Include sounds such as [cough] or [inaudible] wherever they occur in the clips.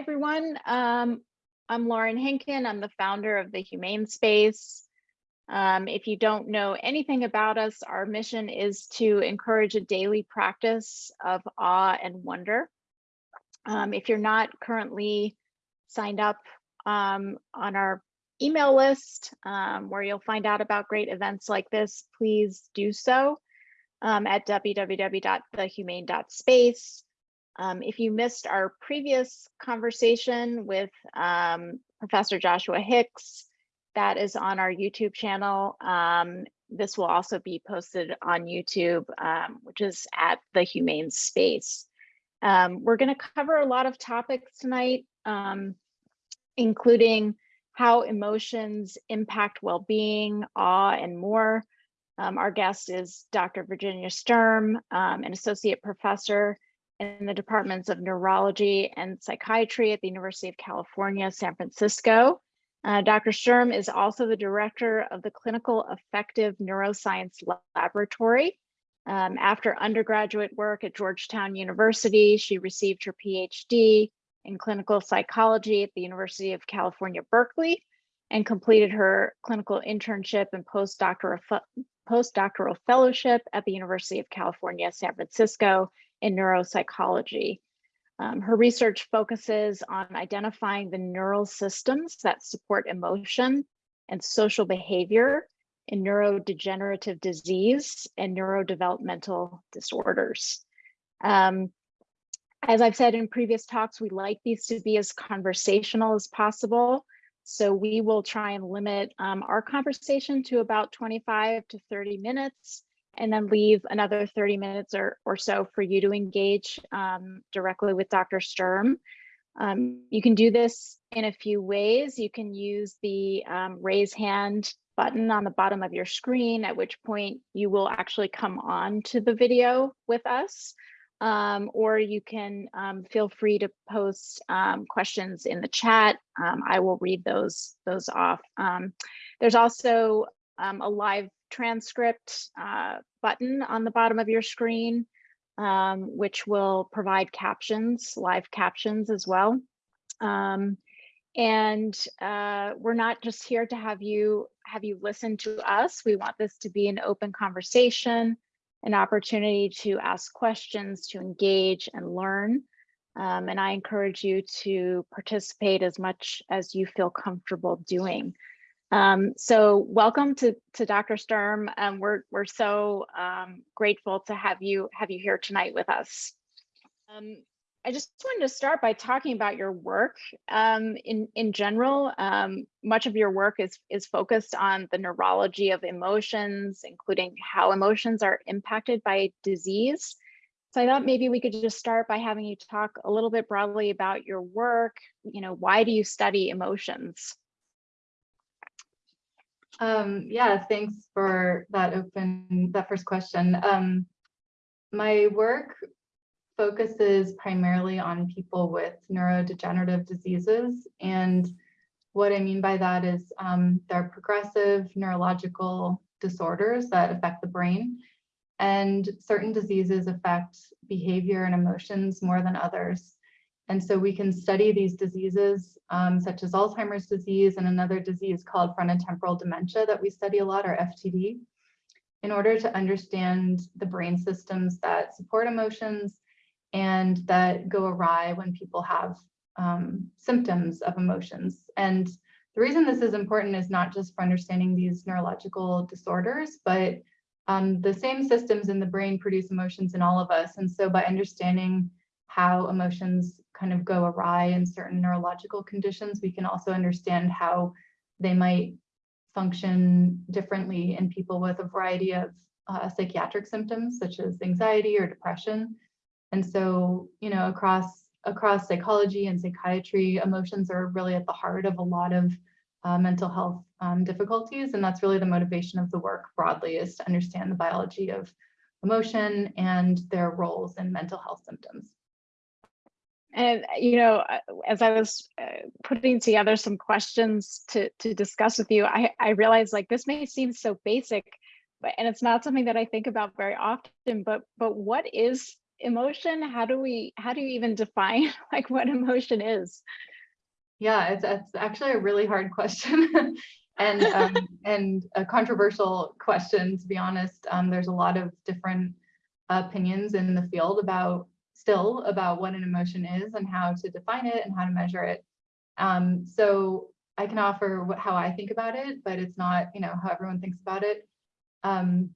everyone. Um, I'm Lauren Henkin. I'm the founder of the Humane Space. Um, if you don't know anything about us, our mission is to encourage a daily practice of awe and wonder. Um, if you're not currently signed up um, on our email list um, where you'll find out about great events like this, please do so um, at www.thehumane.space. Um, if you missed our previous conversation with um, Professor Joshua Hicks, that is on our YouTube channel. Um, this will also be posted on YouTube, um, which is at the Humane Space. Um, we're going to cover a lot of topics tonight, um, including how emotions impact well-being, awe, and more. our guest is Dr. Virginia Sturm, an associate professor in the departments of neurology and psychiatry at the University of California, San Francisco. Uh, Dr. Sturm is also the director of the Clinical Affective Neuroscience Laboratory. Um, after undergraduate work at Georgetown University, she received her PhD in clinical psychology at the University of California, Berkeley, and completed her clinical internship and postdoctoral, postdoctoral fellowship at the University of California, San Francisco, in neuropsychology. Um, her research focuses on identifying the neural systems that support emotion and social behavior in neurodegenerative disease and neurodevelopmental disorders. Um, as I've said in previous talks, we like these to be as conversational as possible. So we will try and limit um, our conversation to about 25 to 30 minutes and then leave another 30 minutes or, or so for you to engage um, directly with Dr. Sturm. Um, you can do this in a few ways. You can use the um, raise hand button on the bottom of your screen, at which point you will actually come on to the video with us. Um, or you can um, feel free to post um, questions in the chat. I will read those, those off. There's also a live transcript uh, button on the bottom of your screen, um, which will provide captions, live captions as well. Um, and uh, we're not just here to have you have you listen to us. We want this to be an open conversation, an opportunity to ask questions, to engage and learn. Um, and I encourage you to participate as much as you feel comfortable doing. Um, so welcome to, to Dr. Sturm. Um, we're, we're so um, grateful to have you, have you here tonight with us. Um, I just wanted to start by talking about your work um, in, in general. Um, much of your work is, is focused on the neurology of emotions, including how emotions are impacted by disease. So I thought maybe we could just start by having you talk a little bit broadly about your work. You know, why do you study emotions? Um, yeah, thanks for that open, that first question. Um, my work focuses primarily on people with neurodegenerative diseases. And what I mean by that is um, they're progressive neurological disorders that affect the brain. And certain diseases affect behavior and emotions more than others. And so we can study these diseases um, such as Alzheimer's disease and another disease called frontotemporal dementia that we study a lot, or FTD, in order to understand the brain systems that support emotions and that go awry when people have um, symptoms of emotions. And the reason this is important is not just for understanding these neurological disorders, but um, the same systems in the brain produce emotions in all of us. And so by understanding how emotions kind of go awry in certain neurological conditions, we can also understand how they might function differently in people with a variety of uh, psychiatric symptoms such as anxiety or depression. And so, you know, across across psychology and psychiatry, emotions are really at the heart of a lot of uh, mental health um, difficulties. And that's really the motivation of the work broadly is to understand the biology of emotion and their roles in mental health symptoms. And, you know, uh, as I was uh, putting together some questions to, to discuss with you, I, I realized like this may seem so basic, but and it's not something that I think about very often, but but what is emotion? How do we, how do you even define [laughs] like what emotion is? Yeah, it's, it's actually a really hard question [laughs] and um, [laughs] and a controversial question, to be honest. Um, there's a lot of different opinions in the field about still about what an emotion is and how to define it and how to measure it. Um, so I can offer what, how I think about it, but it's not, you know, how everyone thinks about it. Um,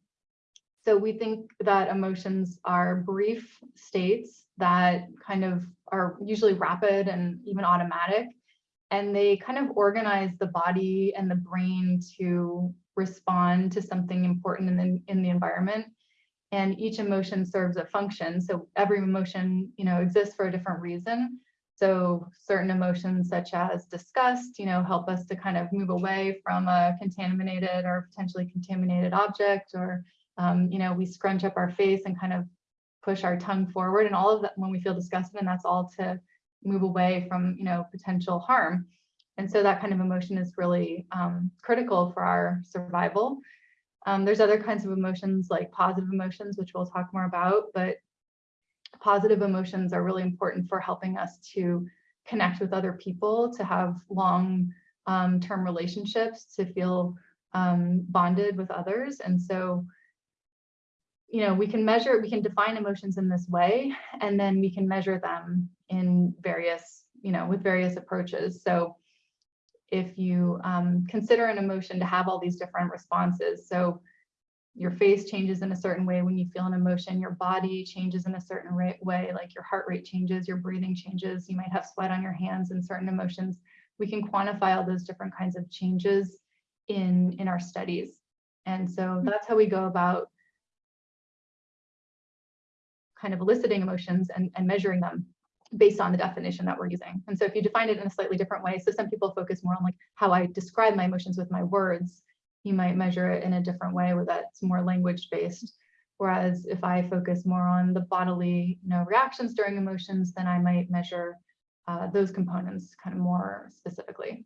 so we think that emotions are brief states that kind of are usually rapid and even automatic. And they kind of organize the body and the brain to respond to something important in the, in the environment. And each emotion serves a function. So every emotion, you know, exists for a different reason. So certain emotions such as disgust, you know, help us to kind of move away from a contaminated or potentially contaminated object or, um, you know, we scrunch up our face and kind of push our tongue forward and all of that when we feel disgusted and that's all to move away from, you know, potential harm. And so that kind of emotion is really um, critical for our survival. Um, there's other kinds of emotions like positive emotions, which we'll talk more about, but positive emotions are really important for helping us to connect with other people, to have long um, term relationships, to feel um, bonded with others. And so, you know, we can measure, we can define emotions in this way, and then we can measure them in various, you know, with various approaches. So if you um, consider an emotion to have all these different responses, so your face changes in a certain way when you feel an emotion, your body changes in a certain way, like your heart rate changes, your breathing changes, you might have sweat on your hands and certain emotions. We can quantify all those different kinds of changes in, in our studies. And so hmm. that's how we go about kind of eliciting emotions and, and measuring them based on the definition that we're using. And so if you define it in a slightly different way, so some people focus more on like how I describe my emotions with my words, you might measure it in a different way where that's more language based. Whereas if I focus more on the bodily you know, reactions during emotions, then I might measure uh, those components kind of more specifically.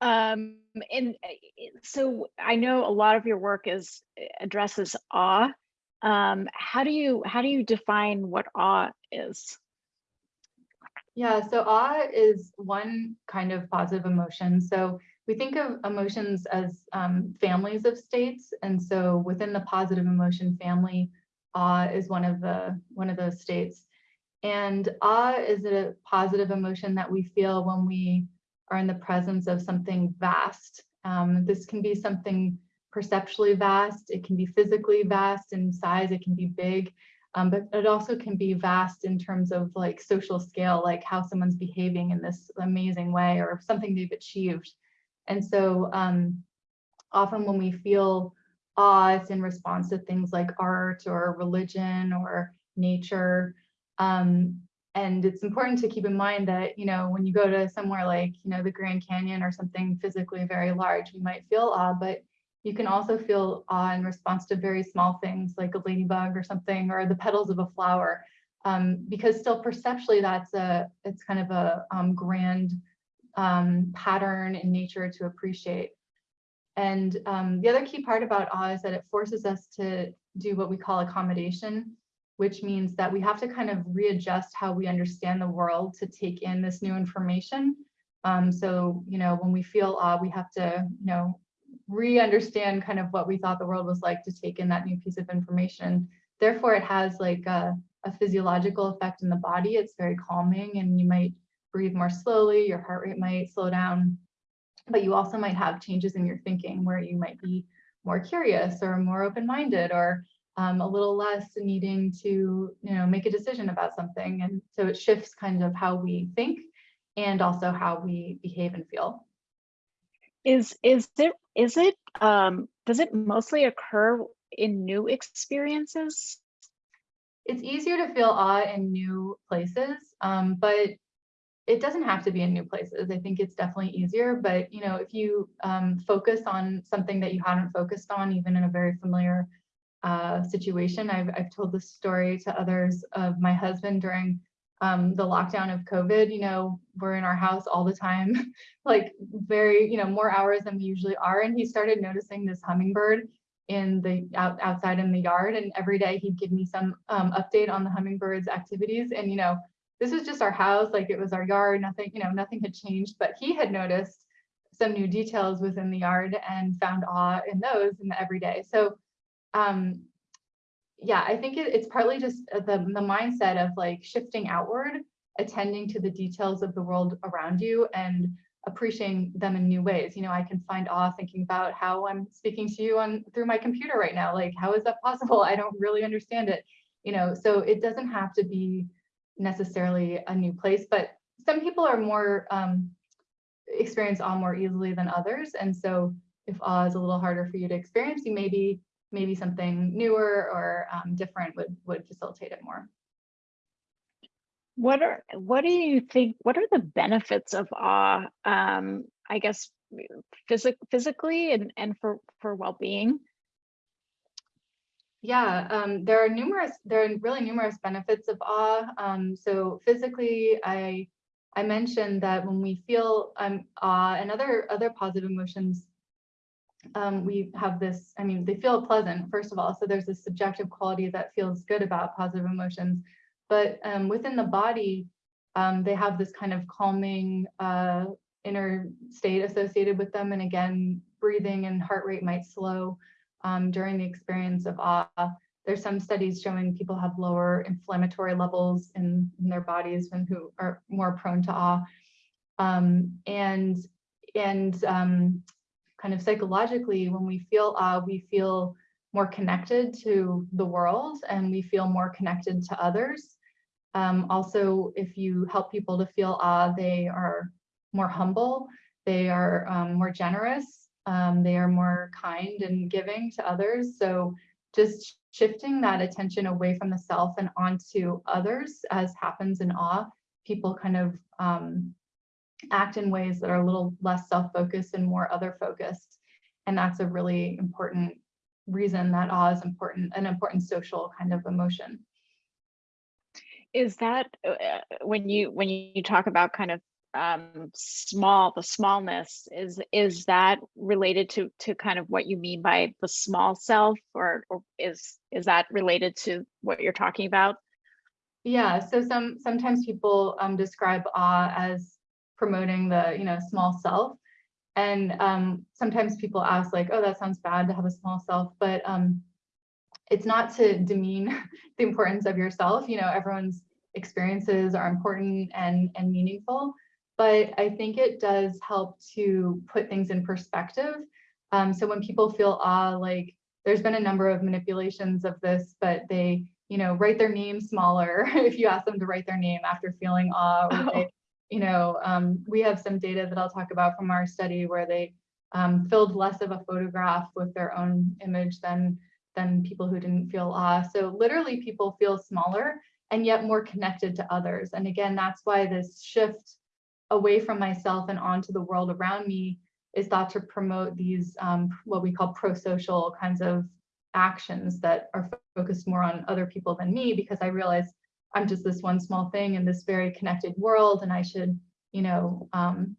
Um, and uh, so I know a lot of your work is addresses awe. Um, how do you how do you define what awe is? Yeah, so awe is one kind of positive emotion. So we think of emotions as um, families of states. And so within the positive emotion family, awe is one of the one of those states. And awe is a positive emotion that we feel when we are in the presence of something vast. Um, this can be something perceptually vast, it can be physically vast in size, it can be big, um, but it also can be vast in terms of like social scale, like how someone's behaving in this amazing way or something they've achieved. And so um, often when we feel awe, it's in response to things like art or religion or nature. Um, and it's important to keep in mind that, you know, when you go to somewhere like, you know, the Grand Canyon or something physically very large, you might feel awe, but you can also feel awe in response to very small things like a ladybug or something, or the petals of a flower. Um, because still perceptually, that's a, it's kind of a um, grand um, pattern in nature to appreciate. And um, the other key part about awe is that it forces us to do what we call accommodation, which means that we have to kind of readjust how we understand the world to take in this new information. Um, so, you know, when we feel awe, we have to, you know, re-understand kind of what we thought the world was like to take in that new piece of information. Therefore, it has like a, a physiological effect in the body. It's very calming and you might breathe more slowly, your heart rate might slow down, but you also might have changes in your thinking where you might be more curious or more open-minded or um, a little less needing to you know make a decision about something and so it shifts kind of how we think and also how we behave and feel is is it is it um does it mostly occur in new experiences it's easier to feel awe in new places um, but it doesn't have to be in new places. I think it's definitely easier, but you know, if you um, focus on something that you hadn't focused on, even in a very familiar uh, situation, I've, I've told this story to others of my husband during um, the lockdown of COVID, you know, we're in our house all the time, [laughs] like very, you know, more hours than we usually are. And he started noticing this hummingbird in the out, outside in the yard. And every day he'd give me some um, update on the hummingbirds activities. And you know this was just our house like it was our yard nothing you know nothing had changed. But he had noticed some new details within the yard and found awe in those in the everyday. So um yeah i think it, it's partly just uh, the the mindset of like shifting outward attending to the details of the world around you and appreciating them in new ways. You know, I can find awe thinking about how I'm speaking to you on through my computer right now. Like, how is that possible? [laughs] I don't really understand it. You know, so it doesn't have to be necessarily a new place, but some people are more um, experience awe more easily than others. And so if awe is a little harder for you to experience, you maybe maybe something newer or um, different would would facilitate it more. What are what do you think? What are the benefits of awe? Um, I guess physic physically and and for for well being. Yeah, um, there are numerous. There are really numerous benefits of awe. Um, so physically, I I mentioned that when we feel um, awe and other other positive emotions, um, we have this. I mean, they feel pleasant first of all. So there's this subjective quality that feels good about positive emotions but um, within the body, um, they have this kind of calming uh, inner state associated with them. And again, breathing and heart rate might slow um, during the experience of awe. There's some studies showing people have lower inflammatory levels in, in their bodies and who are more prone to awe. Um, and and um, kind of psychologically, when we feel awe, we feel more connected to the world and we feel more connected to others. Um, also, if you help people to feel awe, they are more humble, they are um, more generous, um, they are more kind and giving to others. So just shifting that attention away from the self and onto others, as happens in awe, people kind of um, act in ways that are a little less self-focused and more other-focused. And that's a really important reason that awe is important, an important social kind of emotion. Is that uh, uh, when you when you talk about kind of um, small the smallness is is that related to to kind of what you mean by the small self? Or, or is is that related to what you're talking about? Yeah so some sometimes people um, describe awe as promoting the you know small self and um, sometimes people ask like oh that sounds bad to have a small self but um, it's not to demean [laughs] the importance of yourself. You know, everyone's experiences are important and, and meaningful, but I think it does help to put things in perspective. Um, so when people feel awe, like there's been a number of manipulations of this, but they, you know, write their name smaller [laughs] if you ask them to write their name after feeling awe, or [laughs] they, you know, um, we have some data that I'll talk about from our study where they um, filled less of a photograph with their own image than than people who didn't feel awe. So literally people feel smaller and yet more connected to others. And again, that's why this shift away from myself and onto the world around me is thought to promote these um, what we call pro-social kinds of actions that are focused more on other people than me because I realize I'm just this one small thing in this very connected world and I should, you know, um,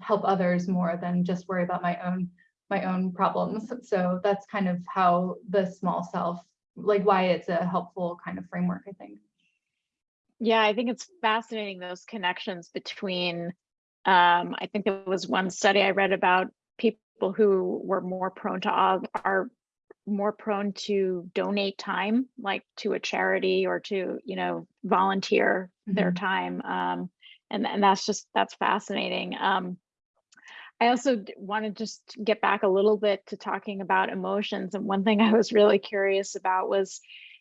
help others more than just worry about my own my own problems. So that's kind of how the small self, like why it's a helpful kind of framework, I think. Yeah, I think it's fascinating those connections between, um, I think there was one study I read about people who were more prone to are more prone to donate time, like to a charity or to, you know, volunteer mm -hmm. their mm-hmm. time. Um, and, and that's just, that's fascinating. Um, I also want to just get back a little bit to talking about emotions. And one thing [laughs] I was really curious about was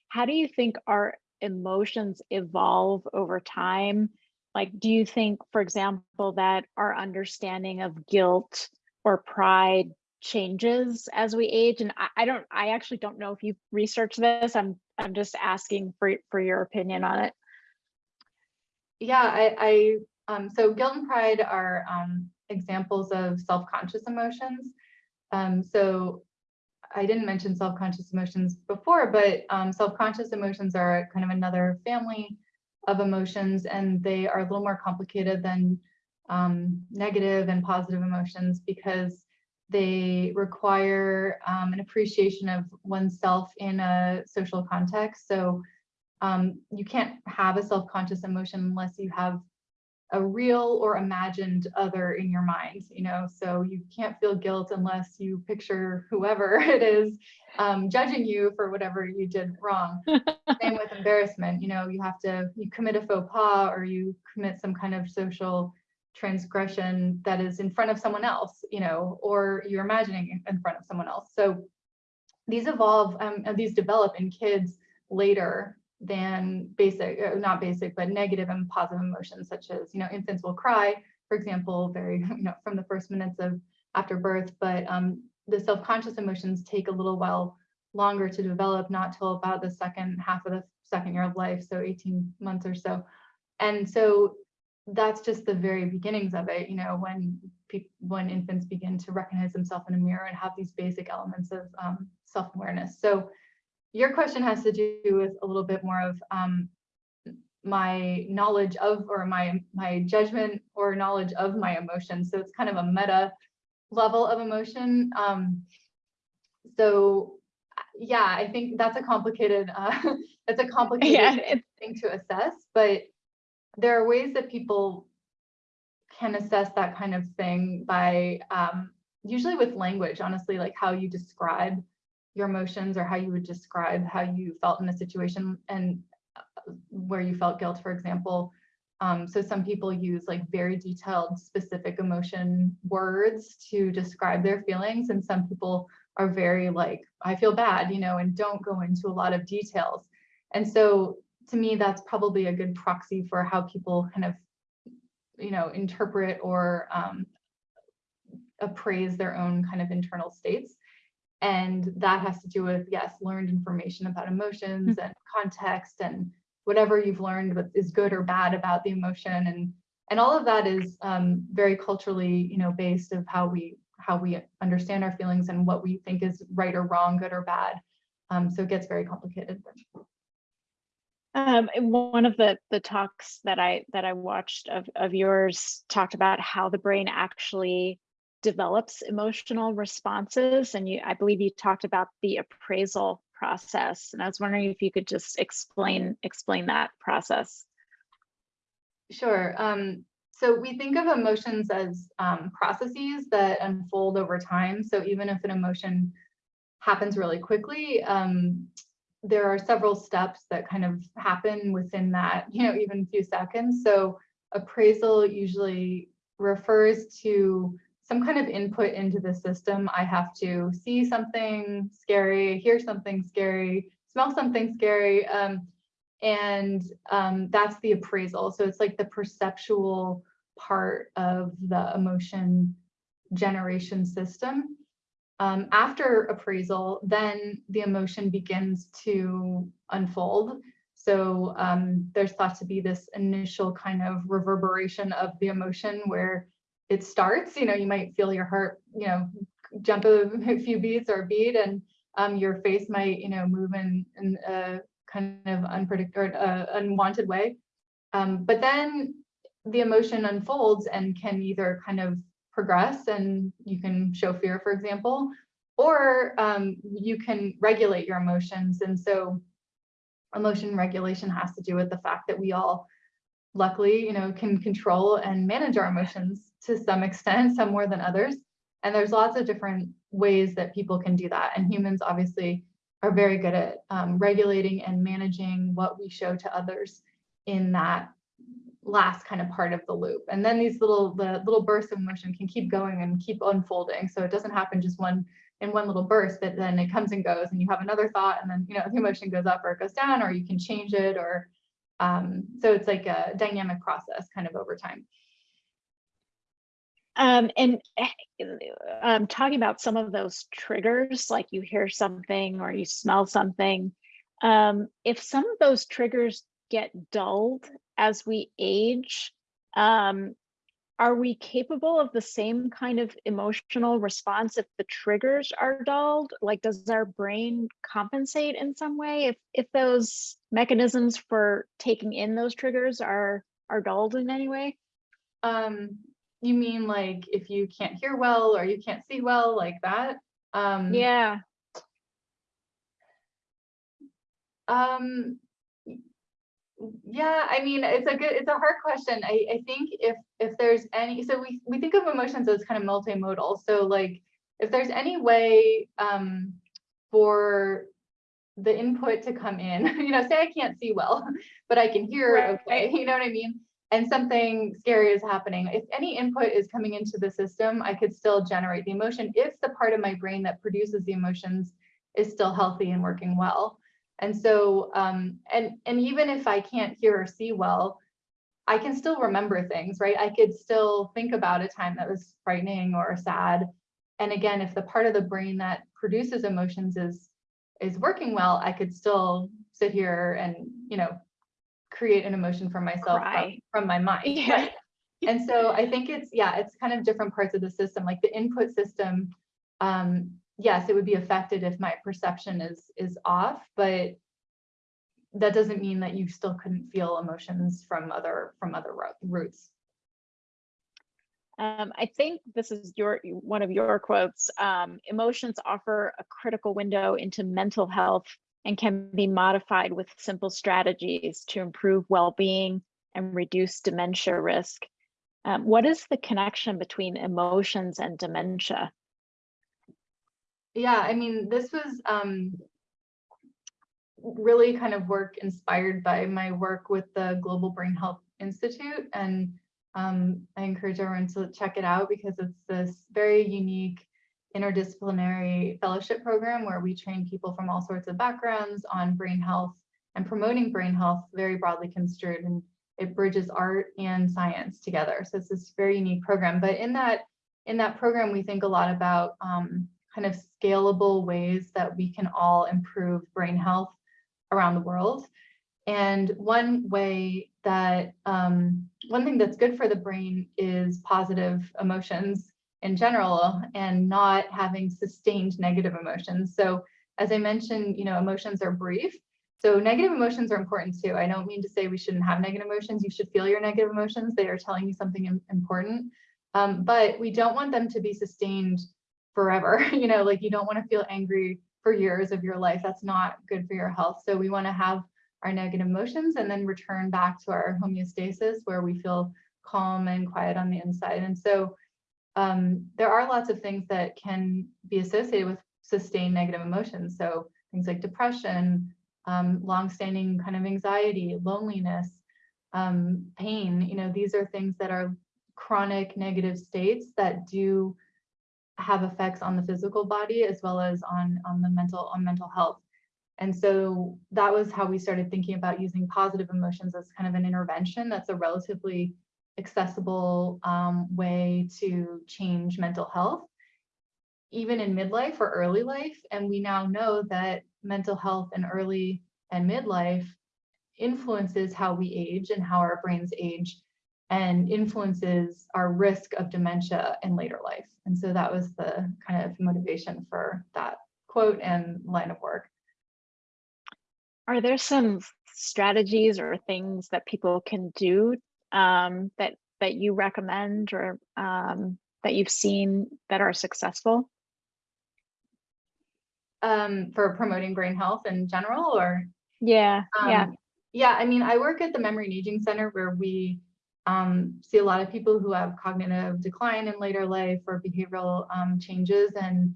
how do you think our emotions evolve over time? Like, do you think, for example, that our understanding of guilt or pride changes as we age? And I, I don't, I actually don't know if you've researched this. I'm, I'm just asking for, for your opinion on it. Yeah, I, I um, so guilt and pride are um, examples of self-conscious emotions. Um, so I didn't mention self-conscious emotions before, but um, self-conscious emotions are kind of another family of emotions, and they are a little more complicated than um, negative and positive emotions because They require um, an appreciation of oneself in a social context. So um, you can't have a self-conscious emotion unless you have a real or imagined other in your mind, you know, so you can't feel guilt unless you picture whoever [laughs] it is um, judging you for whatever you did wrong. [laughs] Same with embarrassment, you know, you have to, you commit a faux pas or you commit some kind of social transgression that is in front of someone else, you know, or you're imagining in front of someone else. So these evolve, um, and these develop in kids later than basic, uh, not basic, but negative and positive emotions, such as, you know, infants will cry, for example, very, [laughs] you know, from the first minutes of after birth, but um, the self-conscious emotions take a little while longer to develop, not till about the second half of the second year of life, so 18 months or so. And so that's just the very beginnings of it, you know, when when infants begin to recognize themselves in a mirror and have these basic elements of um, self-awareness. So your question has to do with a little bit more of um, my knowledge of or my my judgment or knowledge of my emotions. So it's kind of a meta level of emotion. Um, so yeah, I think that's a complicated uh, [laughs] that's a [laughs] complicated Yeah, thing to assess, but there are ways that people can assess that kind of thing by um, usually with language, honestly, like how you describe your emotions or how you would describe how you felt in a situation and uh, where you felt guilt, for example. Um, so some people use like very detailed specific emotion words to describe their feelings and some people are very like, I feel bad, you know, and don't go into a lot of details. And so to me, that's probably a good proxy for how people kind of, you know, interpret or um, appraise their own kind of internal states. And that has to do with, yes, learned information about emotions and context and whatever you've learned what is good or bad about the emotion. And, and all of that is um, very culturally, you know, based of how we how we understand our feelings and what we think is right or wrong, good or bad. Um, so it gets very complicated. Um, one of the the talks that I that I watched of of yours talked about how the brain actually develops emotional responses, and you I believe you talked about the appraisal process, and I was wondering if you could just explain explain that process. Sure. Um, so we think of emotions as um, processes that unfold over time. So even if an emotion happens really quickly, um, there are several steps that kind of happen within that, you know, even a few seconds. So appraisal usually refers to some kind of input into the system. I have to see something scary, hear something scary, smell something scary. Um, and um, that's the appraisal. So it's like the perceptual part of the emotion generation system. Um, after appraisal, then the emotion begins to unfold. So um, there's thought to be this initial kind of reverberation of the emotion where it starts, you know, you might feel your heart, you know, jump a, [laughs] few beats or a beat and um, your face might, you know, move in, in a kind of unpredictable, uh, unwanted way. Um, but then the emotion unfolds and can either kind of progress and you can show fear, for example, or um, you can regulate your emotions. And so emotion regulation has to do with the fact that we all luckily, you know, can control and manage our emotions to some extent, some more than others. And there's lots of different ways that people can do that. And humans obviously are very good at um, regulating and managing what we show to others in that last kind of part of the loop. And then these little the little bursts of emotion can keep going and keep unfolding. So it doesn't happen just one in one little burst, but then it comes and goes and you have another thought and then you know the emotion goes up or it goes down or you can change it or um, so it's like a dynamic process kind of over time. Um, and um, talking about some of those triggers, like you hear something or you smell something, um, if some of those triggers get dulled as we age, um, are we capable of the same kind of emotional response if the triggers are dulled? Like, does our brain compensate in some way if if those mechanisms for taking in those triggers are are dulled in any way? Um, you mean like if you can't hear well or you can't see well, like that? Um, Yeah, Um, yeah, I mean, it's a good, it's a hard question. I, I think if, if there's any, so we, we think of emotions as kind of multimodal. So like, if there's any way, um, for the input to come in, [laughs] you know, say I can't see well, [laughs] but I can hear Right. okay, [laughs] you know what I mean? And something scary is happening. If any input is coming into the system, I could still generate the emotion if the part of my brain that produces the emotions is still healthy and working well. And so, um, and, and even if I can't hear or see well, I can still remember things, right? I could still think about a time that was frightening or sad. And again, if the part of the brain that produces emotions is, is working well, I could still sit here and, you know, create an emotion for myself from, from my mind. [laughs] Yeah. right? And so I think it's, yeah, it's kind of different parts of the system, like the input system. Um, yes, it would be affected if my perception is, is off, but that doesn't mean that you still couldn't feel emotions from other, from other ro- routes. Um, I think this is your one of your quotes. Um, emotions offer a critical window into mental health and can be modified with simple strategies to improve well-being and reduce dementia risk. Um, what is the connection between emotions and dementia? Yeah, I mean, this was um, really kind of work inspired by my work with the Global Brain Health Institute. And um, I encourage everyone to check it out because it's this very unique interdisciplinary fellowship program where we train people from all sorts of backgrounds on brain health and promoting brain health very broadly construed. And it bridges art and science together. So it's this very unique program. But in that in that program, we think a lot about um, kind of scalable ways that we can all improve brain health around the world. And one way that, um, one thing that's good for the brain is positive emotions in general and not having sustained negative emotions. So as I mentioned, you know, emotions are brief. So negative emotions are important too. I don't mean to say we shouldn't have negative emotions. You should feel your negative emotions. They are telling you something important. Um, but we don't want them to be sustained forever. [laughs] You know, like you don't want to feel angry for years of your life. That's not good for your health. So we want to have our negative emotions and then return back to our homeostasis where we feel calm and quiet on the inside. And so um, there are lots of things that can be associated with sustained negative emotions. So things like depression, um, longstanding kind of anxiety, loneliness, um, pain, you know, these are things that are chronic negative states that do have effects on the physical body as well as on on the mental on mental health. And so that was how we started thinking about using positive emotions as kind of an intervention. That's a relatively accessible um, way to change mental health even in midlife or early life. And we now know that mental health in early and midlife influences how we age and how our brains age and influences our risk of dementia in later life. And so that was the kind of motivation for that quote and line of work. Are there some strategies or things that people can do um, that that you recommend or um, that you've seen that are successful? Um, for promoting brain health in general or? Yeah, yeah. Um, Yeah, I mean, I work at the Memory and Aging Center where we um, see a lot of people who have cognitive decline in later life or behavioral um, changes. And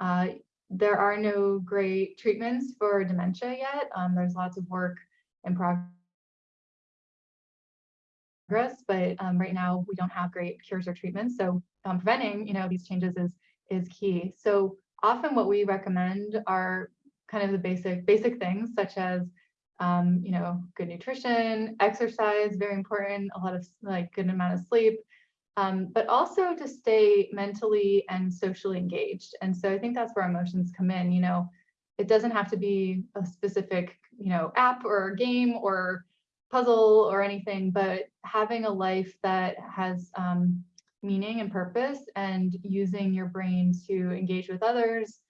uh, there are no great treatments for dementia yet. Um, there's lots of work in progress, but um, right now we don't have great cures or treatments. So um, preventing, you know, these changes is is key. So often what we recommend are kind of the basic basic things such as um, you know, good nutrition, exercise, very important, a lot of like good amount of sleep, um, but also to stay mentally and socially engaged. And so I think that's where emotions come in, you know, it doesn't have to be a specific, you know, app or game or puzzle or anything, but having a life that has um, meaning and purpose and using your brain to engage with others,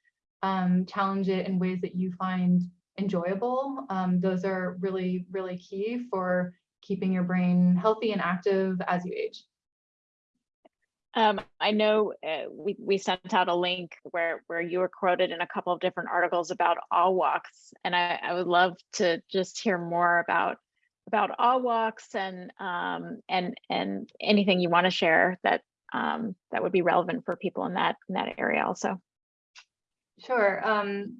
um, challenge it in ways that you find enjoyable. Um, those are really, really key for keeping your brain healthy and active as you age. Um, I know uh, we, we sent out a link where, where you were quoted in a couple of different articles about awe walks. And I, I would love to just hear more about, about awe walks and, um, and, and anything you want to share that, um, that would be relevant for people in that, in that area also. Sure. Um,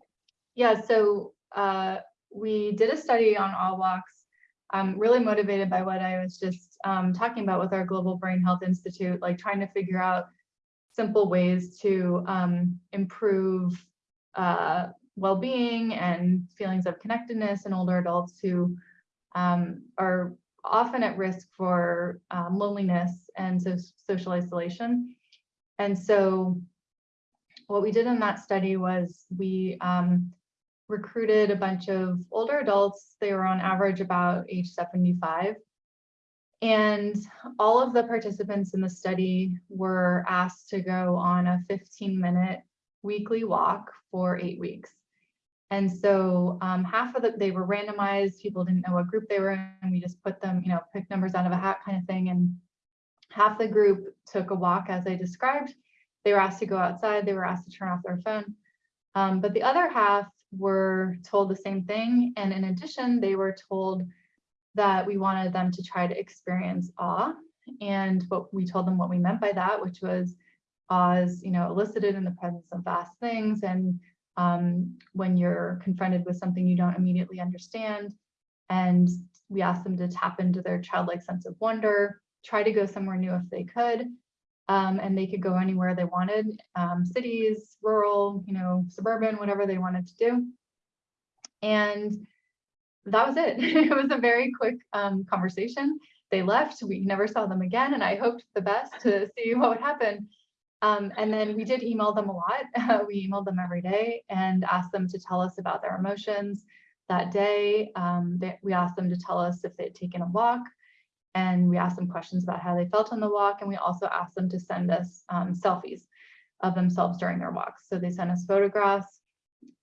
yeah, so uh, we did a study on awe walks. I'm really motivated by what I was just um, talking about with our Global Brain Health Institute, like trying to figure out simple ways to um, improve uh, well-being and feelings of connectedness in older adults who um, are often at risk for um, loneliness and so social isolation. And so what we did in that study was we um, recruited a bunch of older adults. They were on average about age 75. And all of the participants in the study were asked to go on a 15 minute weekly walk for eight weeks. And so um, half of the, they were randomized, people didn't know what group they were in. We just put them, you know, pick numbers out of a hat kind of thing. And half the group took a walk as I described. They were asked to go outside, they were asked to turn off their phone. Um, but the other half were told the same thing. And in addition, they were told that we wanted them to try to experience awe. And what we told them what we meant by that, which was awe is, you know, elicited in the presence of vast things. And um, when you're confronted with something you don't immediately understand. And we asked them to tap into their childlike sense of wonder, try to go somewhere new if they could. Um, and they could go anywhere they wanted, um, cities, rural, you know, suburban, whatever they wanted to do. And that was it. [laughs] it was a very quick um, conversation. They left, we never saw them again, and I hoped the best to [laughs] see what would happen. Um, and then we did email them a lot. [laughs] we emailed them every day and asked them to tell us about their emotions that day. Um, they, we asked them to tell us if they'd taken a walk, and we asked them questions about how they felt on the walk. And we also asked them to send us um, selfies of themselves during their walks. So they sent us photographs.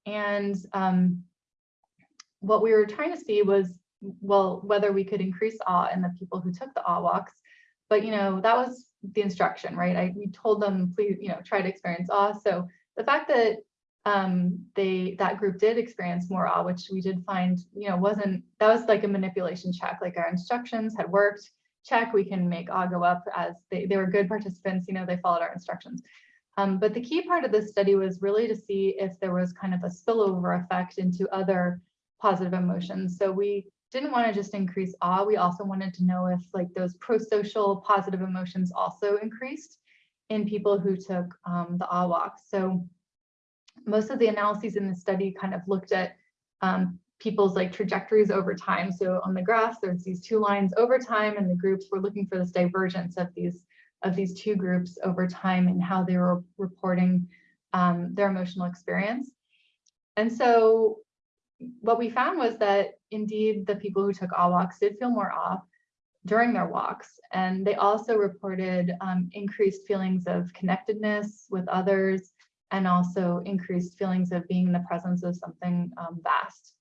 And um, what we were trying to see was, well, whether we could increase awe in the people who took the awe walks. But, you know, that was the instruction, right? I, we told them, please, you know, try to experience awe. So the fact that um, they that group did experience more awe, which we did find, you know, wasn't that was like a manipulation check. Like our instructions had worked. Check, we can make awe go up as they, they were good participants, you know, they followed our instructions. Um, but the key part of this study was really to see if there was kind of a spillover effect into other positive emotions. So we didn't want to just increase awe. We also wanted to know if like those pro-social positive emotions also increased in people who took um, the awe walk. So most of the analyses in the study kind of looked at um, people's like trajectories over time. So on the graph, there's these two lines over time and the groups were looking for this divergence of these of these two groups over time and how they were reporting um, their emotional experience. And so what we found was that indeed the people who took awe walks did feel more off during their walks. And they also reported um, increased feelings of connectedness with others, and also increased feelings of being in the presence of something um, vast.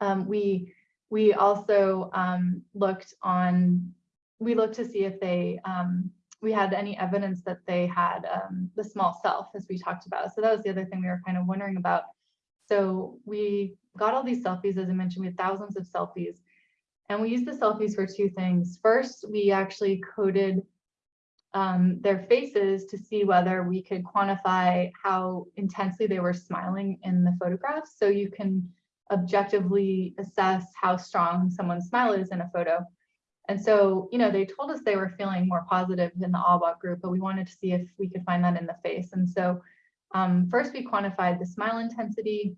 Um, we we also um, looked on we looked to see if they um, we had any evidence that they had um, the small self as we talked about. So that was the other thing we were kind of wondering about. So we got all these selfies, as I mentioned, we had thousands of selfies. And we used the selfies for two things. First, we actually coded um, their faces to see whether we could quantify how intensely they were smiling in the photographs. So you can objectively assess how strong someone's smile is in a photo. And so, you know, they told us they were feeling more positive in the awe group, but we wanted to see if we could find that in the face. And so um, first we quantified the smile intensity.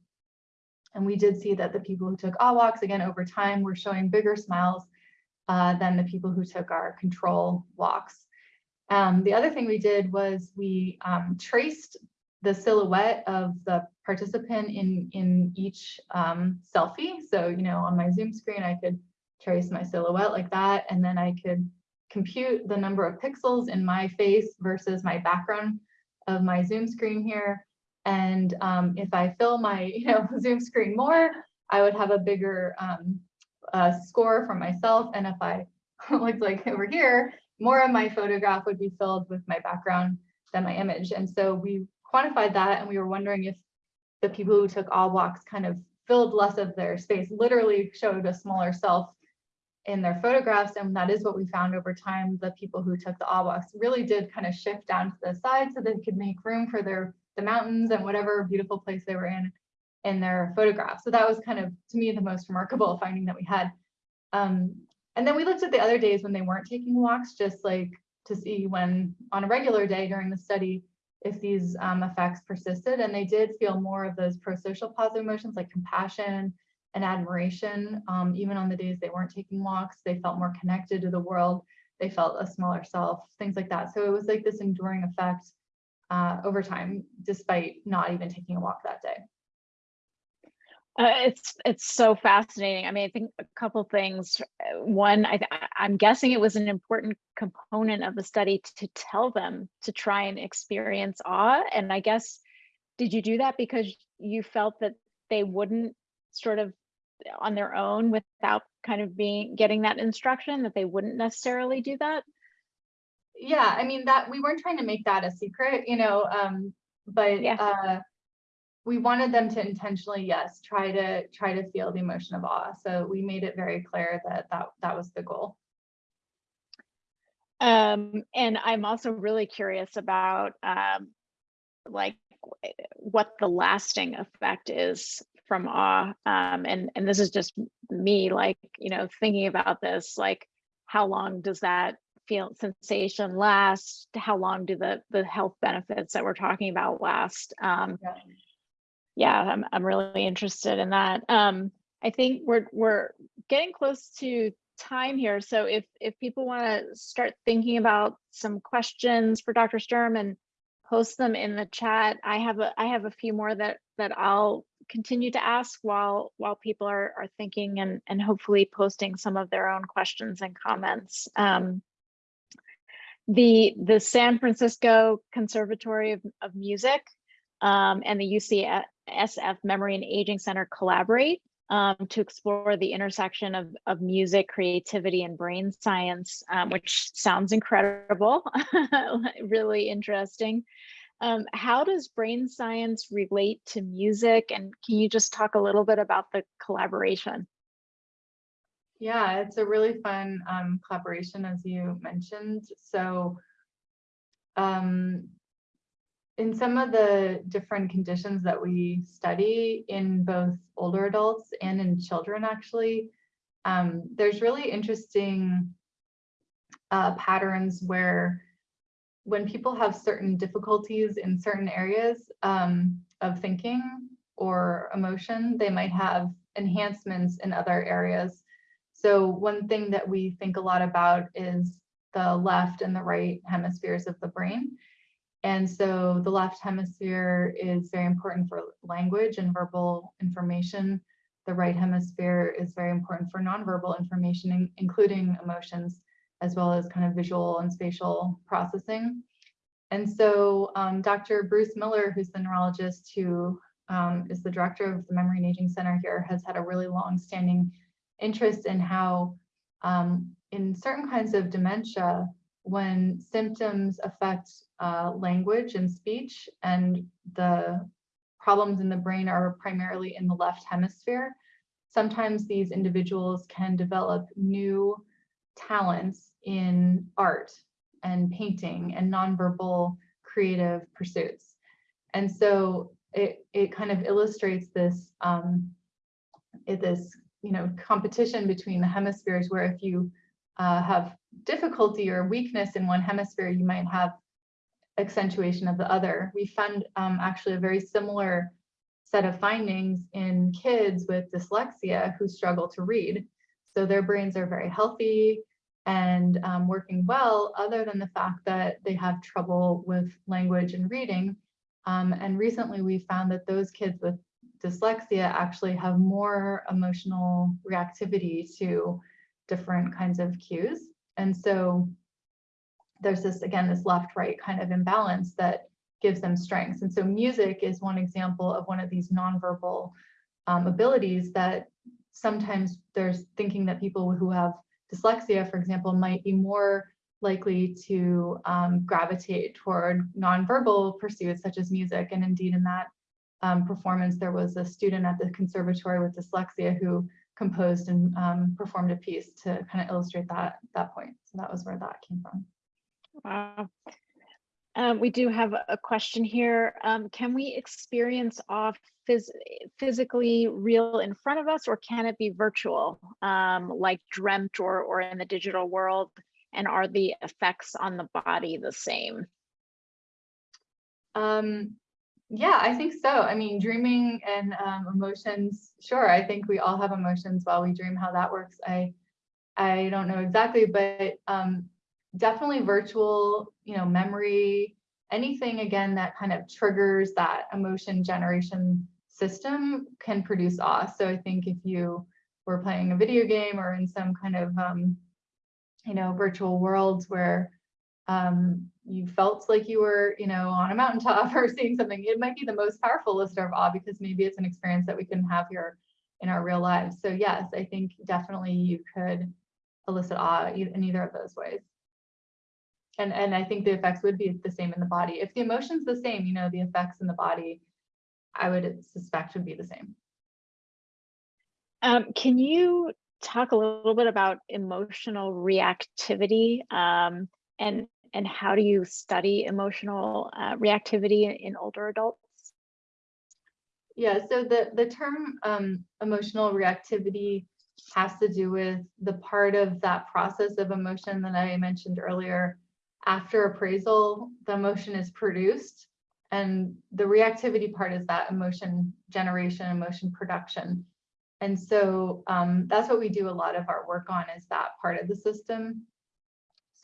And we did see that the people who took awe again, over time, were showing bigger smiles uh, than the people who took our control walks. Um, the other thing we did was we um, traced the silhouette of the participant in, in each um, selfie. So, you know, on my Zoom screen, I could trace my silhouette like that, and then I could compute the number of pixels in my face versus my background of my Zoom screen here. And um, if I fill my [laughs] you know, Zoom screen more, I would have a bigger um, uh, score for myself. And if I [laughs] look like over here, more of my photograph would be filled with my background than my image. And so we quantified that and we were wondering if the people who took awe walks kind of filled less of their space, literally showed a smaller self in their photographs. And that is what we found over time. The people who took the awe walks really did kind of shift down to the side so they could make room for their the mountains and whatever beautiful place they were in in their photographs. So that was kind of, to me, the most remarkable finding that we had. Um, and then we looked at the other days when they weren't taking walks, just like to see when on a regular day during the study, if these um, effects persisted. And they did feel more of those pro-social positive emotions like compassion and admiration. Um, even on the days they weren't taking walks, they felt more connected to the world. They felt a smaller self, things like that. So it was like this enduring effect uh, over time, despite not even taking a walk that day. Uh, it's it's so fascinating. I mean, I think a couple things. Uh, One, I, I'm guessing it was an important component of the study to tell them to try and experience awe. And I guess, did you do that because you felt that they wouldn't sort of on their own without kind of being getting that instruction that they wouldn't necessarily do that? Yeah, I mean that we weren't trying to make that a secret, you know, um, but Yeah. uh, we wanted them to intentionally, yes, try to try to feel the emotion of awe. So we made it very clear that that that was the goal. Um, and I'm also really curious about um, like what the lasting effect is from awe. Um, and and this is just me, like you know, thinking about this. Like, how long does that feel sensation last? How long do the the health benefits that we're talking about last? Um, Yeah. Yeah, I'm I'm really interested in that. Um, I think we're we're getting close to time here. So if if people want to start thinking about some questions for Dr. Sturm and post them in the chat, I have a I have a few more that that I'll continue to ask while while people are are thinking and and hopefully posting some of their own questions and comments. Um, the the San Francisco Conservatory of, of Music um, and the UCSF Memory and Aging Center collaborate um, to explore the intersection of, of music, creativity, and brain science, um, which sounds incredible, [laughs] really interesting. Um, how does brain science relate to music? And can you just talk a little bit about the collaboration? Yeah, it's a really fun um, collaboration, as you mentioned. So um, in some of the different conditions that we study in both older adults and in children, actually, um, there's really interesting uh, patterns where when people have certain difficulties in certain areas um, of thinking or emotion, they might have enhancements in other areas. So one thing that we think a lot about is the left and the right hemispheres of the brain. And so the left hemisphere is very important for language and verbal information. The right hemisphere is very important for nonverbal information, in- including emotions, as well as kind of visual and spatial processing. And so um, Dr. Bruce Miller, who's the neurologist who um, is the director of the Memory and Aging Center here, has had a really long-standing interest in how um, in certain kinds of dementia, when symptoms affect uh, language and speech and the problems in the brain are primarily in the left hemisphere, sometimes these individuals can develop new talents in art and painting and nonverbal creative pursuits. And so it, it kind of illustrates this, um, this you know, competition between the hemispheres where if you uh, have difficulty or weakness in one hemisphere, you might have accentuation of the other. We found um, actually a very similar set of findings in kids with dyslexia who struggle to read. So their brains are very healthy and um, working well, other than the fact that they have trouble with language and reading. Um, and recently we found that those kids with dyslexia actually have more emotional reactivity to different kinds of cues. And so there's this, again, this left-right kind of imbalance that gives them strengths. And so music is one example of one of these nonverbal um, abilities that sometimes there's thinking that people who have dyslexia, for example, might be more likely to um, gravitate toward nonverbal pursuits such as music. And indeed in that um, performance, there was a student at the conservatory with dyslexia who composed and um, performed a piece to kind of illustrate that, that point. So that was where that came from. Wow. Um, we do have a question here. Um, can we experience off phys physically real in front of us or can it be virtual, um, like dreamt or, or in the digital world? And are the effects on the body the same? Um, yeah, I think so. I mean, dreaming and um, emotions, sure. I think we all have emotions while we dream. How that works, I I don't know exactly, but um, definitely virtual, you know, memory, anything again that kind of triggers that emotion generation system can produce awe. So I think if you were playing a video game or in some kind of, um, you know, virtual worlds where um, you felt like you were, you know, on a mountaintop [laughs] or seeing something, it might be the most powerful lister of awe because maybe it's an experience that we can have here in our real lives. So yes, I think definitely you could elicit awe in either of those ways and and I think the effects would be the same in the body. If the emotion's the same, you know, the effects in the body, I would suspect would be the same. Um, can you talk a little bit about emotional reactivity um, and and how do you study emotional uh, reactivity in, older adults? Yeah, so the the term um, emotional reactivity has to do with the part of that process of emotion that I mentioned earlier after appraisal, the emotion is produced and the reactivity part is that emotion generation, emotion production. And so um, that's what we do a lot of our work on is that part of the system.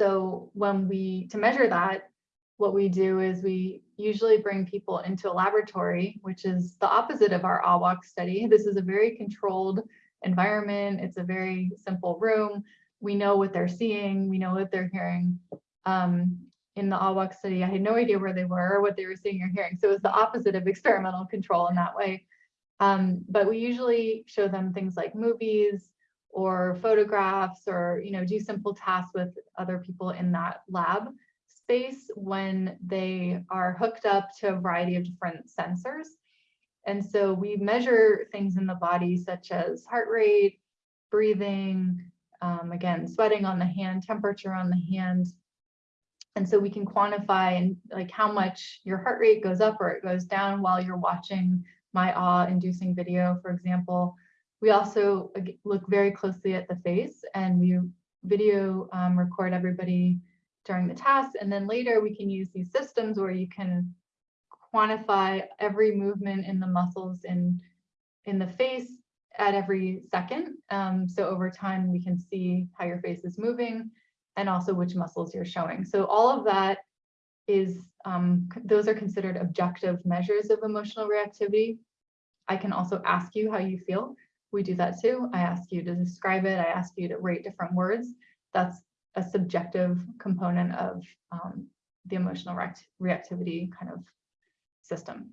So when we, to measure that, what we do is we usually bring people into a laboratory, which is the opposite of our awe walk study. This is a very controlled environment. It's a very simple room. We know what they're seeing, we know what they're hearing, um, in the awe walk study, I had no idea where they were or what they were seeing or hearing. So it was the opposite of experimental control in that way. Um, but we usually show them things like movies or photographs or you know do simple tasks with other people in that lab space when they are hooked up to a variety of different sensors. And so we measure things in the body such as heart rate, breathing, um, again, sweating on the hand, temperature on the hand, and so we can quantify and like how much your heart rate goes up or it goes down while you're watching my awe inducing video, for example. We also look very closely at the face and we video um, record everybody during the task. And then later we can use these systems where you can quantify every movement in the muscles in, in the face at every second. Um, so over time, we can see how your face is moving and also which muscles you're showing. So all of that is, um, those are considered objective measures of emotional reactivity. I can also ask you how you feel. We do that too. I ask you to describe it. I ask you to rate different words. That's a subjective component of um, the emotional react reactivity kind of system.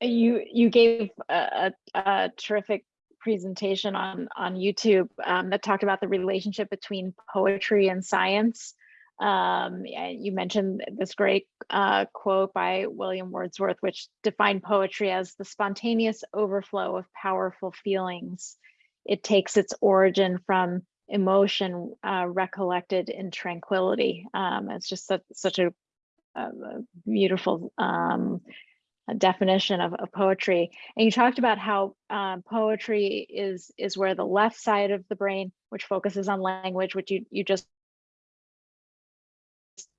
You you gave a, a, terrific presentation on on YouTube um, that talked about the relationship between poetry and science. Um, you mentioned this great uh, quote by William Wordsworth, which defined poetry as the spontaneous overflow of powerful feelings. It takes its origin from emotion uh, recollected in tranquility. Um, it's just such, such a, a beautiful um, definition of, of poetry. And you talked about how um, poetry is is where the left side of the brain, which focuses on language, which you, you just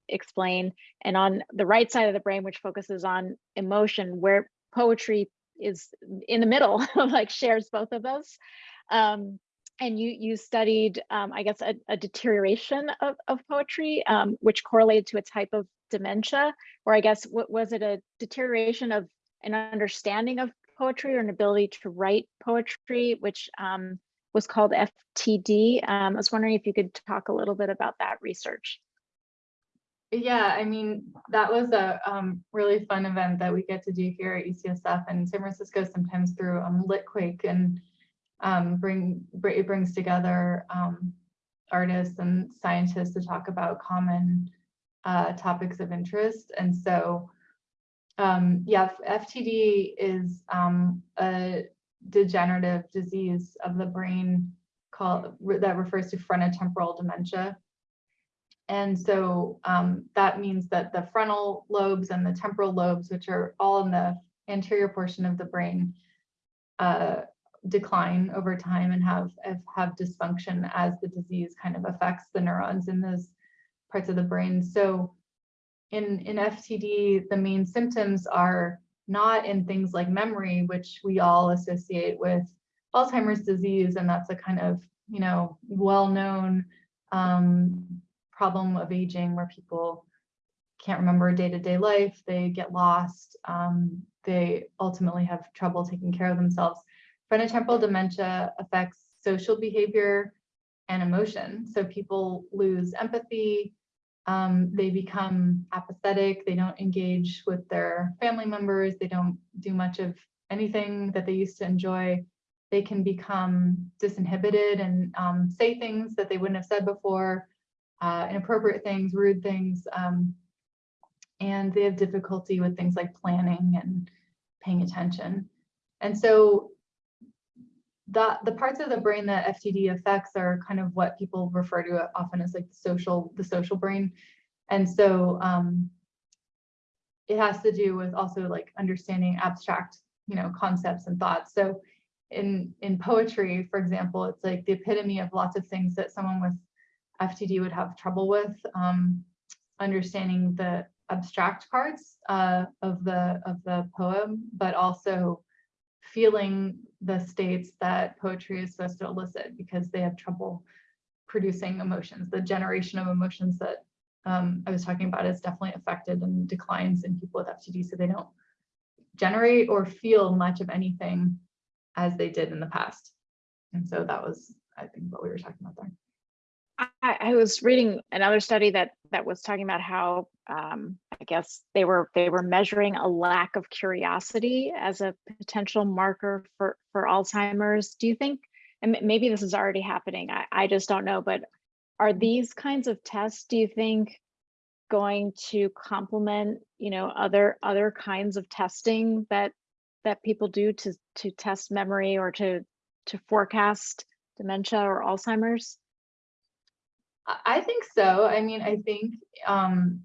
explained, and on the right side of the brain, which focuses on emotion, where poetry is in the middle, [laughs] like shares both of those. Um, and you you studied, um, I guess, a, a deterioration of, of poetry, um, which correlated to a type of dementia, or I guess, what was it a deterioration of an understanding of poetry or an ability to write poetry, which um, was called FTD. Um, I was wondering if you could talk a little bit about that research. Yeah, I mean, that was a um, really fun event that we get to do here at UCSF and San Francisco sometimes through um, Litquake and um, bring, it brings together um, artists and scientists to talk about common uh, topics of interest. And so, um, yeah, FTD is um, a degenerative disease of the brain called that refers to frontotemporal dementia. And so um, that means that the frontal lobes and the temporal lobes, which are all in the anterior portion of the brain, uh, decline over time and have, have dysfunction as the disease kind of affects the neurons in those parts of the brain. So in, in FTD, the main symptoms are not in things like memory, which we all associate with Alzheimer's disease, and that's a kind of, you know, well-known um, problem of aging where people can't remember day-to-day -day life, they get lost, um, they ultimately have trouble taking care of themselves. Frontotemporal dementia affects social behavior and emotion. So people lose empathy, um, they become apathetic, they don't engage with their family members, they don't do much of anything that they used to enjoy. They can become disinhibited and um, say things that they wouldn't have said before, uh, inappropriate things, rude things, um, and they have difficulty with things like planning and paying attention. And so the, the parts of the brain that FTD affects are kind of what people refer to often as like the social, the social brain. And so um, it has to do with also like understanding abstract, you know, concepts and thoughts. So in, in poetry, for example, it's like the epitome of lots of things that someone with FTD would have trouble with, um, understanding the abstract parts uh, of the of the poem, but also feeling the states that poetry is supposed to elicit because they have trouble producing emotions. The generation of emotions that um, I was talking about is definitely affected and declines in people with FTD, so they don't generate or feel much of anything as they did in the past. And so that was, I think, what we were talking about there. I, I was reading another study that that was talking about how um, I guess they were they were measuring a lack of curiosity as a potential marker for for Alzheimer's. Do you think, and maybe this is already happening, I, I just don't know, but are these kinds of tests, do you think, going to complement, you know, other other kinds of testing that that people do to to test memory or to to forecast dementia or Alzheimer's? I think so. I mean, I think um,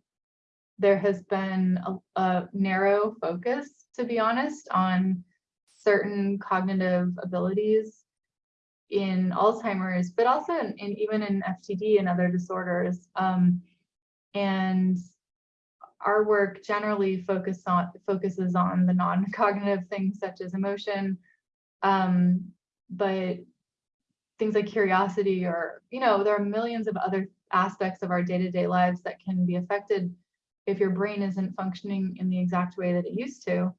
there has been a, a, narrow focus, to be honest, on certain cognitive abilities in Alzheimer's, but also in, in even in FTD and other disorders. Um, and our work generally focus on focuses on the non-cognitive things such as emotion, um, but things like curiosity or, you know, there are millions of other aspects of our day-to-day -day lives that can be affected if your brain isn't functioning in the exact way that it used to.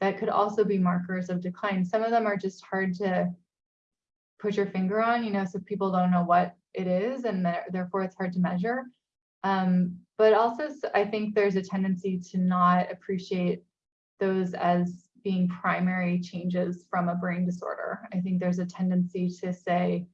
That could also be markers of decline. Some of them are just hard to put your finger on, you know, so people don't know what it is and therefore it's hard to measure. Um, but also I think there's a tendency to not appreciate those as being primary changes from a brain disorder. I think there's a tendency to say,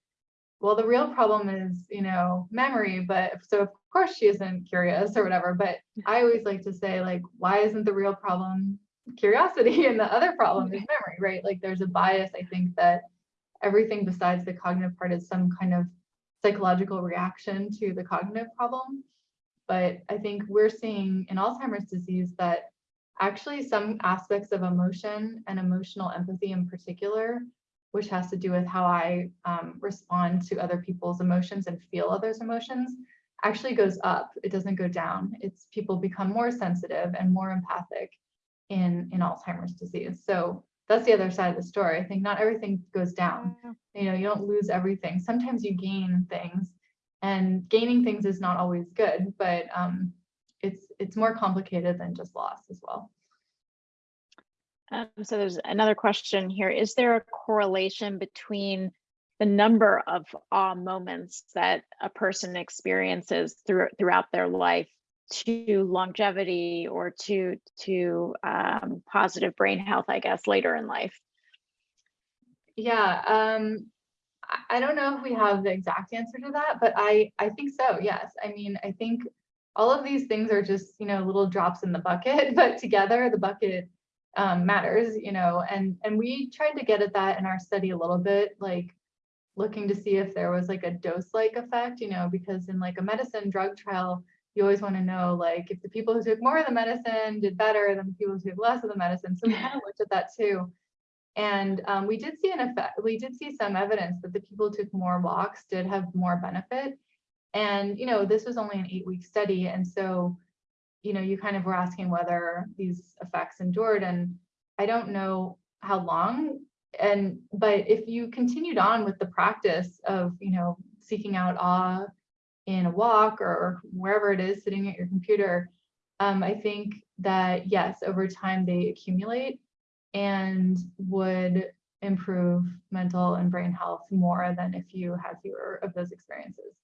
well, the real problem is, you know, memory, but so of course she isn't curious or whatever, but I always like to say like, why isn't the real problem curiosity [laughs] and the other problem is memory, right? Like there's a bias, I think that everything besides the cognitive part is some kind of psychological reaction to the cognitive problem. But I think we're seeing in Alzheimer's disease that actually some aspects of emotion and emotional empathy in particular, which has to do with how I um, respond to other people's emotions and feel others' emotions, actually goes up. It doesn't go down. It's people become more sensitive and more empathic in, in Alzheimer's disease. So that's the other side of the story. I think not everything goes down. You know, you don't lose everything. Sometimes you gain things and gaining things is not always good, but um, it's it's more complicated than just loss as well. Um, so there's another question here. Is there a correlation between the number of awe moments that a person experiences through, throughout their life to longevity or to to um, positive brain health, I guess, later in life? Yeah, um, I- I don't know if we have the exact answer to that, but I, I think so, yes. I mean, I think all of these things are just, you know, little drops in the bucket, [laughs] but together the bucket um, matters, you know, and, and we tried to get at that in our study a little bit, like looking to see if there was like a dose-like effect, you know, because in like a medicine drug trial, you always want to know like if the people who took more of the medicine did better than the people who took less of the medicine. So we kind of looked at that too. And um, we did see an effect, we did see some evidence that the people who took more walks did have more benefit. And, you know, this was only an eight week study. And so, you know, you kind of were asking whether these effects endured. And I don't know how long. And, but if you continued on with the practice of, you know, seeking out awe in a walk or wherever it is sitting at your computer, um, I think that yes, over time they accumulate and would improve mental and brain health more than if you had fewer of those experiences.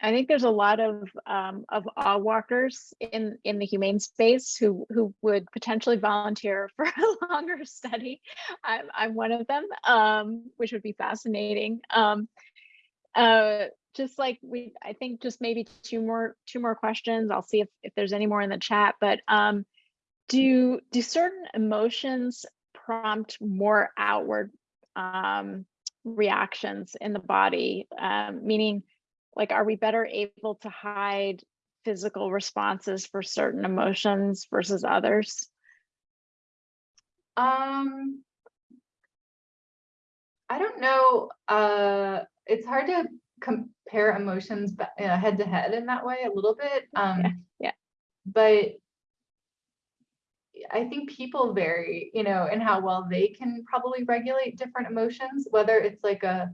I think there's a lot of um, of awe walkers in in the humane space who who would potentially volunteer [laughs] for a longer study. I'm I'm one of them, um, which would be fascinating. Um, uh, just like we, I think just maybe two more two more questions. I'll see if if there's any more in the chat. But um, do do certain emotions prompt more outward um, reactions in the body? Um, meaning like are we better able to hide physical responses for certain emotions versus others um i don't know uh it's hard to compare emotions head to head in that way a little bit um yeah, yeah. but I think people vary, you know, in how well they can probably regulate different emotions, whether it's like a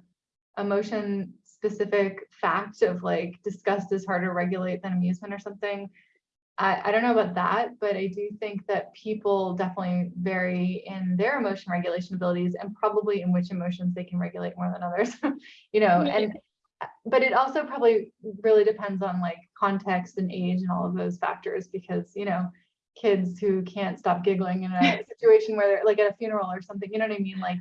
emotion specific fact of like disgust is harder to regulate than amusement or something. I, I don't know about that, but I do think that people definitely vary in their emotion regulation abilities and probably in which emotions they can regulate more than others, [laughs] you know, and but it also probably really depends on like context and age and all of those factors because, you know, kids who can't stop giggling in a [laughs] situation where they're like at a funeral or something, you know what I mean? Like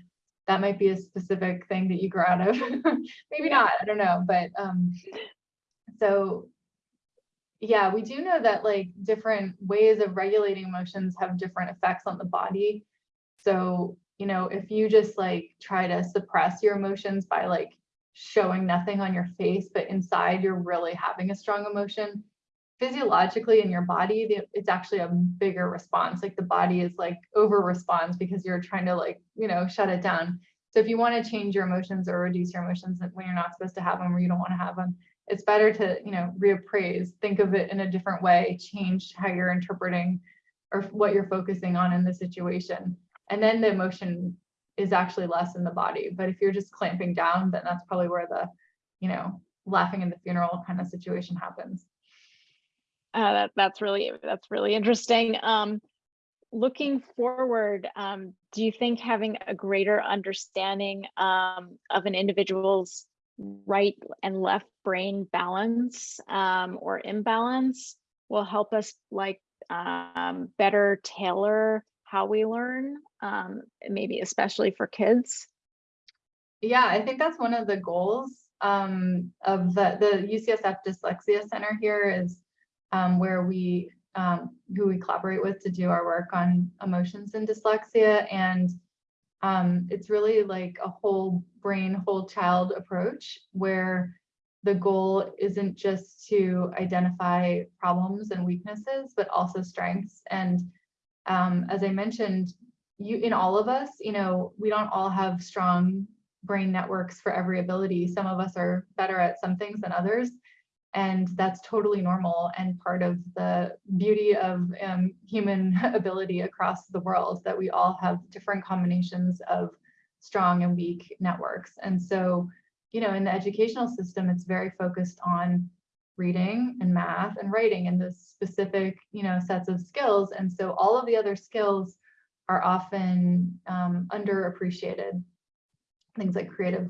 that might be a specific thing that you grow out of. [laughs] Maybe not, I don't know. But um, so yeah, we do know that like different ways of regulating emotions have different effects on the body. So, you know, if you just like try to suppress your emotions by like showing nothing on your face, but inside you're really having a strong emotion, physiologically in your body, it's actually a bigger response. Like the body is like over responds because you're trying to like, you know, shut it down. So if you want to change your emotions or reduce your emotions when you're not supposed to have them or you don't want to have them, it's better to, you know, reappraise, think of it in a different way, change how you're interpreting or what you're focusing on in the situation. And then the emotion is actually less in the body. But if you're just clamping down, then that's probably where the, you know, laughing in the funeral kind of situation happens. Uh, that, that's really that's really interesting. Um, looking forward, um, do you think having a greater understanding um, of an individual's right and left brain balance um, or imbalance will help us like um, better tailor how we learn, um, maybe especially for kids? Yeah, I think that's one of the goals um, of the, the UCSF Dyslexia Center here is um, where we, um, who we collaborate with to do our work on emotions and dyslexia. And um, it's really like a whole brain, whole child approach where the goal isn't just to identify problems and weaknesses, but also strengths. And um, as I mentioned, you in all of us, you know, we don't all have strong brain networks for every ability. Some of us are better at some things than others and that's totally normal and part of the beauty of um, human [laughs] ability across the world that we all have different combinations of strong and weak networks. And so you know in the educational system it's very focused on reading and math and writing and those specific you know sets of skills. And so all of the other skills are often um, underappreciated. Things like creative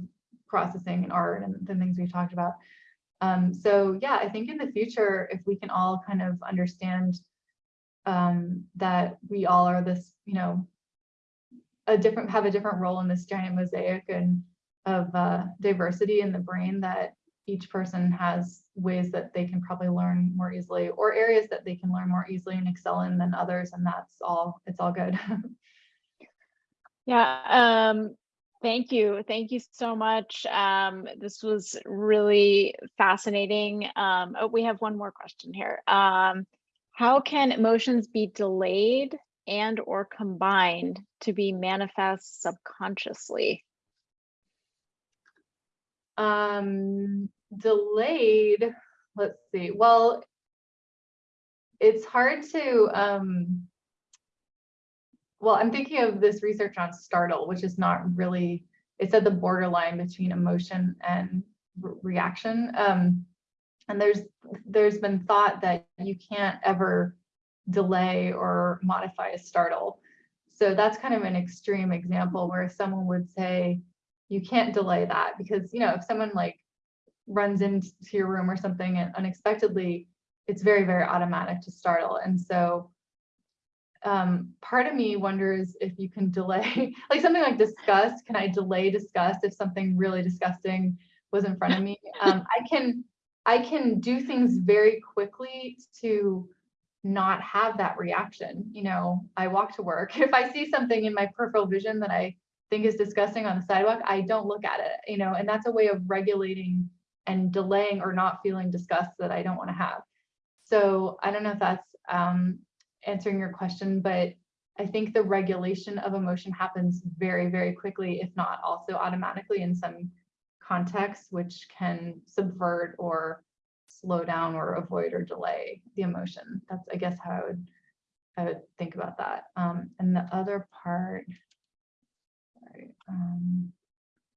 processing and art and the things we've talked about um, so yeah, I think in the future, if we can all kind of understand um, that we all are this, you know, a different, have a different role in this giant mosaic and of uh, diversity in the brain that each person has ways that they can probably learn more easily or areas that they can learn more easily and excel in than others and that's all it's all good. [laughs] Yeah, um, thank you. Thank you so much. Um, this was really fascinating. Um, oh, we have one more question here. Um, how can emotions be delayed and or combined to be manifest subconsciously? um delayed let's see well it's hard to um well i'm thinking of this research on startle which is not really it's at the borderline between emotion and re reaction. Um and there's there's been thought that you can't ever delay or modify a startle. So that's kind of an extreme example where someone would say you can't delay that because you know if someone like runs into your room or something unexpectedly it's very very automatic to startle. And so um, part of me wonders if you can delay [laughs] like something like disgust can i delay disgust if something really disgusting was in front of me? Um, i can i can do things very quickly to not have that reaction. You know i walk to work. [laughs] If i see something in my peripheral vision that i think is disgusting on the sidewalk, I don't look at it, you know, and that's a way of regulating and delaying or not feeling disgust that I don't want to have. So I don't know if that's um, answering your question, but I think the regulation of emotion happens very, very quickly, if not also automatically in some contexts, which can subvert or slow down or avoid or delay the emotion. That's, I guess, how I would, I would think about that. Um, and the other part, um,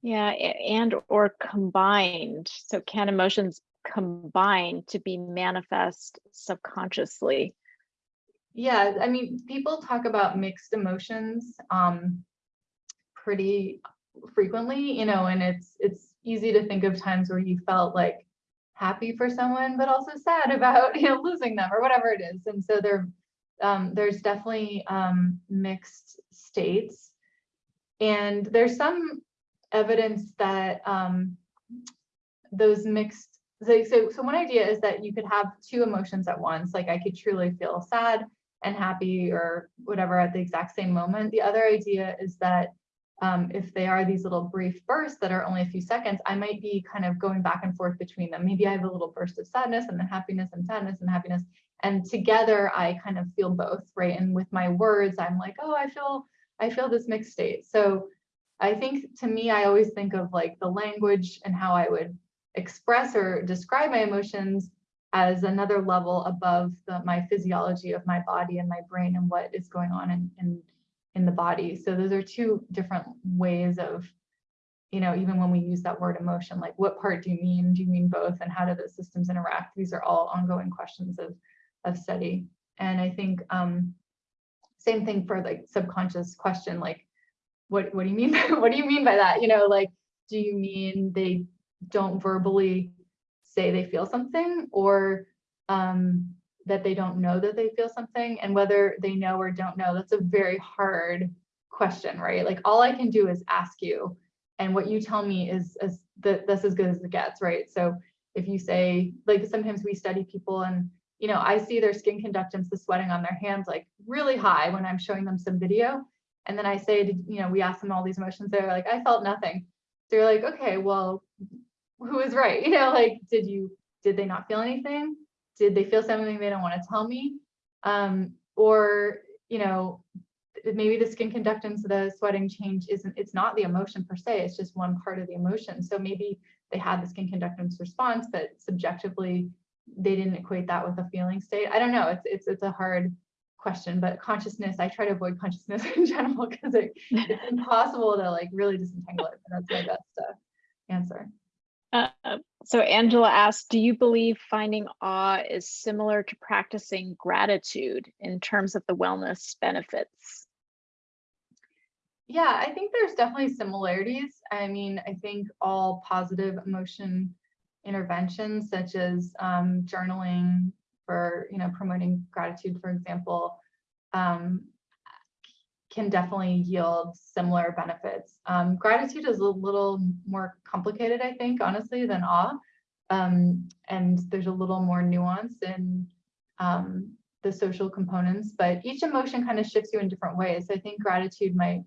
Yeah, and or combined. So can emotions combine to be manifest subconsciously? Yeah, I mean, people talk about mixed emotions um, pretty frequently, you know, and it's it's easy to think of times where you felt like happy for someone, but also sad [laughs] about you know losing them or whatever it is. And so there, um, there's definitely um, mixed states. And there's some evidence that um, those mixed, so, so, so one idea is that you could have two emotions at once, like I could truly feel sad and happy or whatever at the exact same moment. The other idea is that um, if they are these little brief bursts that are only a few seconds, I might be kind of going back and forth between them. Maybe I have a little burst of sadness and then happiness and sadness and happiness. And together I kind of feel both, right? And with my words, I'm like, oh, I feel I feel this mixed state. So I think to me, I always think of like the language and how I would express or describe my emotions as another level above the, my physiology of my body and my brain and what is going on in, in, in the body. So those are two different ways of, you know, even when we use that word emotion, like what part do you mean? Do you mean both? And how do those systems interact? These are all ongoing questions of, of study. And I think um, same thing for like subconscious question, like, what, what do you mean? By, [laughs] what do you mean by that? You know, like, do you mean they don't verbally say they feel something or um, that they don't know that they feel something and whether they know or don't know, that's a very hard question, right? Like all I can do is ask you and what you tell me is the, that's as good as it gets, right? So if you say, like sometimes we study people and you know, I see their skin conductance, the sweating on their hands, like really high when I'm showing them some video. And then I say, you know, we ask them all these emotions. They're like, I felt nothing. They're like, okay, well, who is right? You know, like, did you, did they not feel anything? Did they feel something they don't want to tell me? Um, or, you know, maybe the skin conductance, the sweating change isn't, it's not the emotion per se, it's just one part of the emotion. So maybe they had the skin conductance response, but subjectively they didn't equate that with a feeling state. I don't know. It's it's it's a hard question, but consciousness, I try to avoid consciousness [laughs] in general because it, it's impossible to like really disentangle it. And that's my best uh, answer. Uh, so Angela asked, do you believe finding awe is similar to practicing gratitude in terms of the wellness benefits? Yeah, I think there's definitely similarities. I mean, I think all positive emotion interventions such as um, journaling for you know promoting gratitude for example um, can definitely yield similar benefits. Um, gratitude is a little more complicated, I think, honestly, than awe. Um, and there's a little more nuance in um, the social components, but each emotion kind of shifts you in different ways. I think gratitude might,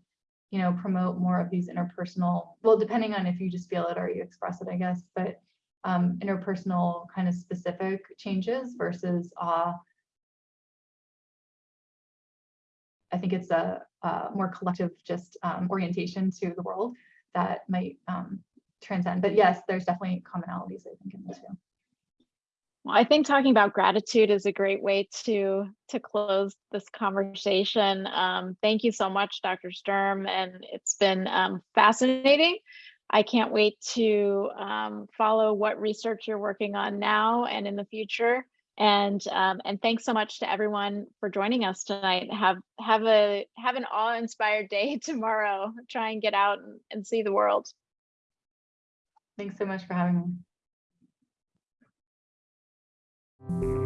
you know, promote more of these interpersonal, well, depending on if you just feel it or you express it, I guess, but um, interpersonal kind of specific changes versus awe. I think it's a, a more collective just um, orientation to the world that might um, transcend. But yes, there's definitely commonalities, I think, in the two. Well, I think talking about gratitude is a great way to to close this conversation. Um, thank you so much, Dr. Sturm, and it's been um, fascinating. I can't wait to um, follow what research you're working on now and in the future. And um, and thanks so much to everyone for joining us tonight. Have have a have an awe-inspired day [laughs] tomorrow. Try and get out and, and see the world. Thanks so much for having me.